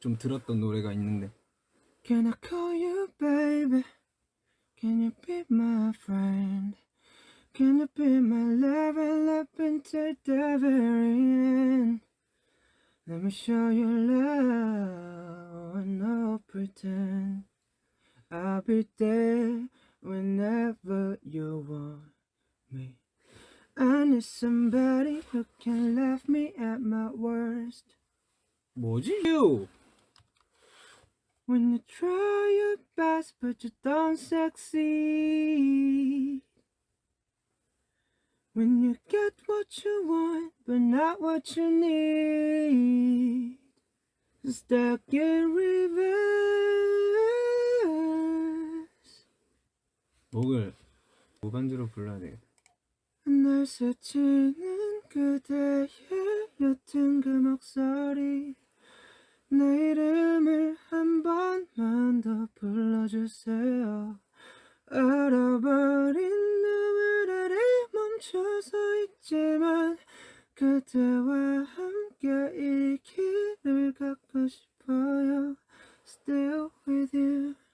좀 들었던 노래가 있는데 Can I call you baby? Can you be my friend? Can you be my love and love until the very end? Let me show you love and no pretend. I'll be there whenever you want me. I need somebody who can laugh me at my worst. 뭐지? 유! When you try your best but you don't succeed When you get what you want but not what you need Stuck in reverse 목을 무반주로 불러야 돼 날 스치는 그대의 옅은 그 목소리 내 이름을 한 번만 더 주세요. 알아버린 눈물 아래 멈춰서 있지만 그대와 함께 이 길을 갖고 싶어요. Still with you.